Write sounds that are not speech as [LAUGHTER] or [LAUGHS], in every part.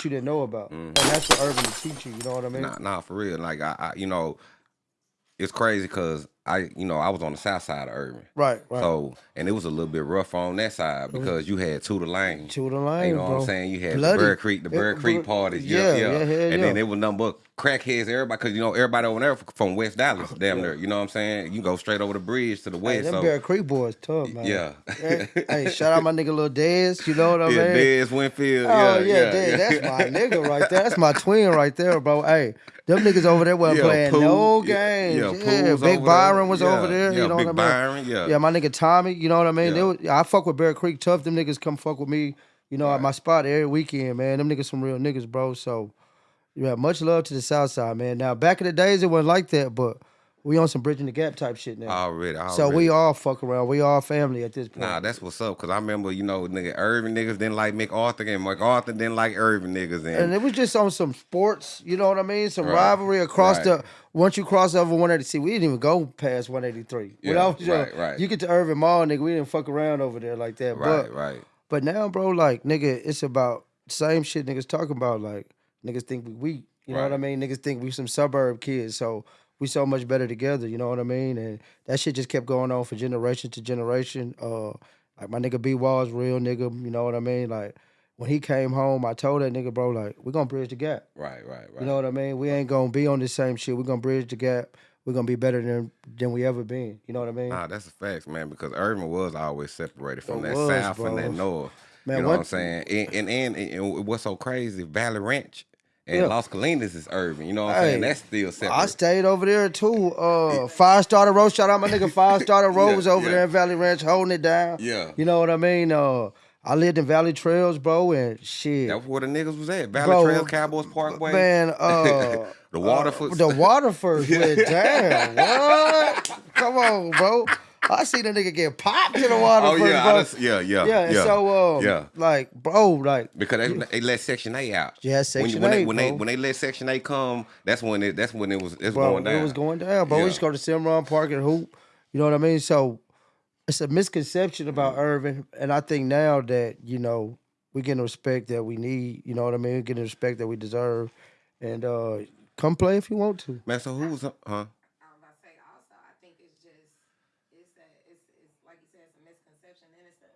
that you didn't know about, and mm-hmm. that's what urban to teach you. You know what I mean? Nah, nah, for real. Like I, I you know, it's crazy because I, you know, I was on the south side of Irving. Right, right. So, and it was a little bit rough on that side mm-hmm. because you had two to lane. Two to lane, You know what. I'm saying? You had Bloody. the Bear Creek, the Bear Creek bro- parties. yeah, Yeah, yeah. yeah, and yeah. then it was nothing but crackheads, everybody, because, you know, everybody over there from West Dallas, damn near. You know what I'm saying? You go straight over the bridge to the west. Hey, them so, Bear Creek boys tough, man. yeah. hey, [LAUGHS] hey, shout out my nigga Lil Dez. You know what I mean? yeah, Dez Winfield. Oh yeah, yeah, Dez, that's my nigga right there. That's my twin right there, bro. Hey, them niggas over there wasn't Yeah, playing no yeah, games. yeah, Yeah, Big over Byron was Yeah, over there. yeah, you know Big what I mean? Byron, yeah. yeah, my nigga Tommy. You know what I mean? They was, I fuck with Bear Creek tough. Them niggas come fuck with me. You know, at my spot every weekend, man. Them niggas some real niggas, bro. So, yeah, much love to the South Side, man. Now, back in the days, it wasn't like that, but we on some bridging the gap type shit now. Already, already. so we all fuck around. We all family at this point. Nah, that's what's up. Cause I remember, you know, nigga, Irvin niggas didn't like MacArthur, and MacArthur didn't like Irving niggas, and, and it was just on some sports, you know what I mean? Some Right. rivalry across Right. the. Once you cross over 180, we didn't even go past 183. when Yeah, was young, uh, right, right. you get to Irving Mall, nigga, we didn't fuck around over there like that. right, but right. but now, bro, like nigga, it's about same shit niggas talking about. Like niggas think we weak. You know what I mean? Niggas think we some suburb kids. So we so much better together. You know what I mean? And that shit just kept going on for generation to generation. Uh, like my nigga B Walls, real nigga. You know what I mean? Like when he came home, I told that nigga, bro, like we gonna bridge the gap. Right, right, right. You know what I mean? We ain't gonna be on the same shit. We're gonna bridge the gap. We're gonna be better than than we ever been. You know what I mean? Nah, that's a fact, man. Because Irvin was always separated from It that was, south and that north. Man, you know what- what I'm saying? And and, and and what's so crazy? Valley Ranch and Yeah. Las Colinas is Irvin. You know what I'm Hey, saying? That's still separate. I stayed over there too. Uh, Five Starter Road. Shout out my nigga Five [LAUGHS] Starter Road Yeah, was over yeah. there in Valley Ranch holding it down. Yeah. You know what I mean? Uh, I lived in Valley Trails, bro, and shit. That's where the niggas was at. Valley Bro, Trails, Cowboys Parkway. Man, [LAUGHS] uh, the Waterford. the Waterford [LAUGHS] down. What? Come on, bro. [LAUGHS] I see the nigga get popped in the water. oh Waterford, yeah, bro. Just, yeah, yeah, yeah, and so um, yeah. like, bro, like, Because they, they let Section A out. Yeah, when, Section when A, They, when they when they let Section A come, that's when it that's when it was it's bro, going down. it was going down, bro. We Yeah. used to go to Cimarron Park and hoop. You know what I mean? So it's a misconception about Mm-hmm. Irvin, and I think now that you know we getting the respect that we need. You know what I mean? We Getting the respect that we deserve, and uh come play if you want to. Man, so who was huh? I was about to say also, I think it's just it's a it's it's like you said, it's a misconception and it's a,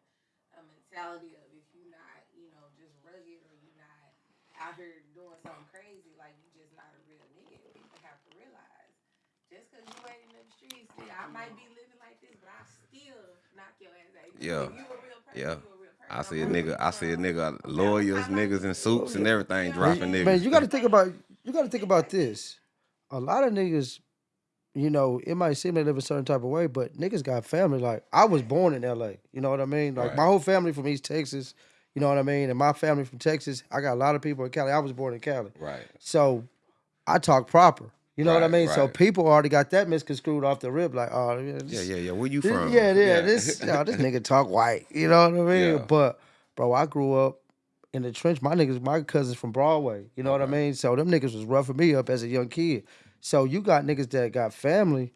a mentality of if you're not, you know, just rugged or you're not out here doing something crazy, like you just not a real nigga. People have to realize just cause you ain't in them streets, yeah, I might be living like this, but I still knock your ass out. Yeah. if you a real person, Yeah. you a real person. I see a I'm nigga, I see a nigga, lawyers, niggas in suits and everything dropping niggas. Man, you got to think about you got to think about this. A lot of niggas, you know, it might seem they live a certain type of way, but niggas got family. Like I was born in L.A. You know what I mean? Like my whole family from East Texas. You know what I mean? And my family from Texas. I got a lot of people in Cali. I was born in Cali. Right. So I talk proper. You know what I Right, mean? So people already got that misconstrued off the rip. Like, oh, yeah, Yeah, yeah, yeah. Where you this- from? yeah, yeah, This, yo, [LAUGHS] oh, this nigga talk white. You know what I mean? Yeah. But bro, I grew up in the trench. My niggas, my cousins from Broadway. You know what I mean? So them niggas was roughing me up as a young kid. So you got niggas that got family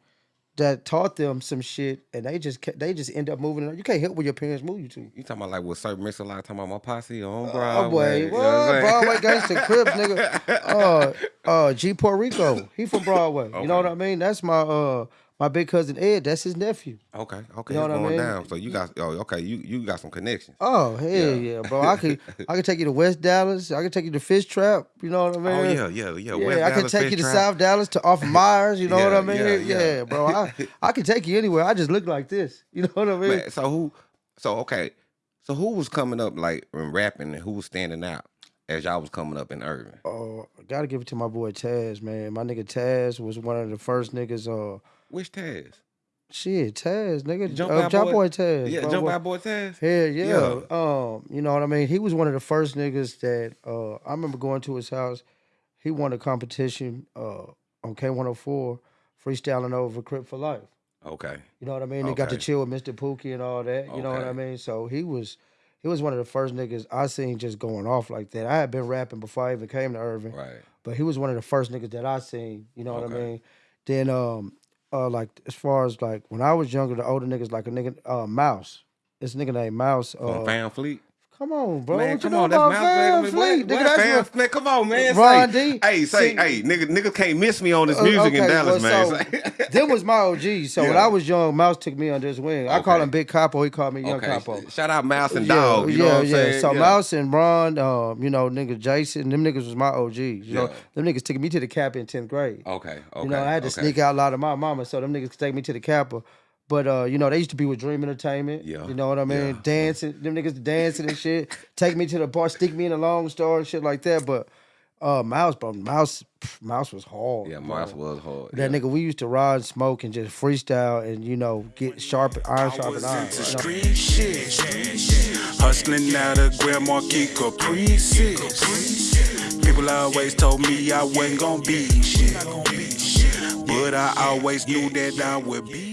that taught them some shit, and they just ca- they just end up moving. You can't help where your parents move you to. You talking about like what Sir Mix a lot talking about my posse on Oh Broadway? boy, what? what Broadway gangster Crips, nigga. [LAUGHS] Uh, uh, G Puerto Rico. He from Broadway. You know what I mean? That's my uh my big cousin Ed. That's his nephew. Okay, okay, You know what I mean? down. So you got oh okay, you you got some connections. Oh hell yeah, Yeah. bro! I could I could take you to West Dallas. I could take you to Fish Trap. You know what I oh, mean? Oh yeah, yeah, yeah. Yeah, West I could take Fish you to Trap. South Dallas to off [LAUGHS] Myers. You know what I mean? yeah, Yeah, yeah. bro. I [LAUGHS] I could take you anywhere. I just look like this. You know what I mean? Man, so who? So okay, so who was coming up like and rapping, and who was standing out as y'all was coming up in Irving? Oh, I gotta give it to my boy Taz, man. My nigga Taz was one of the first niggas. Uh, Which Taz? shit, Taz, nigga, Jump uh, Out Jump Boy? Boy Taz. Yeah, bro. jump What- out, boy, Taz. Hell yeah. Yeah. Um, you know what I mean? He was one of the first niggas that uh I remember going to his house. He won a competition uh on K104, freestyling over Crip for Life. Okay, You know what I mean? He got to chill with Mr. Pookie and all that. You know what I mean? So he was he was one of the first niggas I seen just going off like that. I had been rapping before I even came to Irving. right. But he was one of the first niggas that I seen. You know what I mean? Then um uh like as far as like when I was younger, the older niggas like a nigga uh Mouse. This nigga named Mouse. From Uh, Van Fleet. Come on, bro. Man, what you come know on, that's Van Fleet. Nigga, that's what- Fleet? Come on, man. Ron say, D. Hey, say, See- hey, nigga, nigga can't miss me on this Uh, music in Dallas, well, man. so, [LAUGHS] them was my OG. So when I was young, Mouse took me under his wing. I call Okay. him Big Capo. He called me Young okay, Capo. shout out Mouse and yeah, Dog. You yeah, know what I'm yeah. saying? So Yeah. Mouse and Ron, um, you know, nigga Jason, them niggas was my OGs. You know, Yeah. them niggas took me to the cap in tenth grade. Okay, okay. You know, I had to okay. sneak out a lot of my mama, so them niggas could take me to the Kappa. But uh, you know, they used to be with Dream Entertainment. Yeah, You know what I mean? yeah, dancing, them niggas dancing and shit. Take me to the bar, stick me in a long store and shit like that. But uh Mouse, bro, Mouse pff, Mouse was hard. Yeah, bro. Mouse was hard. That yeah. nigga, we used to ride, and smoke, and just freestyle and you know, get sharp iron sharp and iron. into you know? shit. Hustling out of Grand Marquis Caprices. People always told me I wasn't gonna be shit. But I always knew that I would be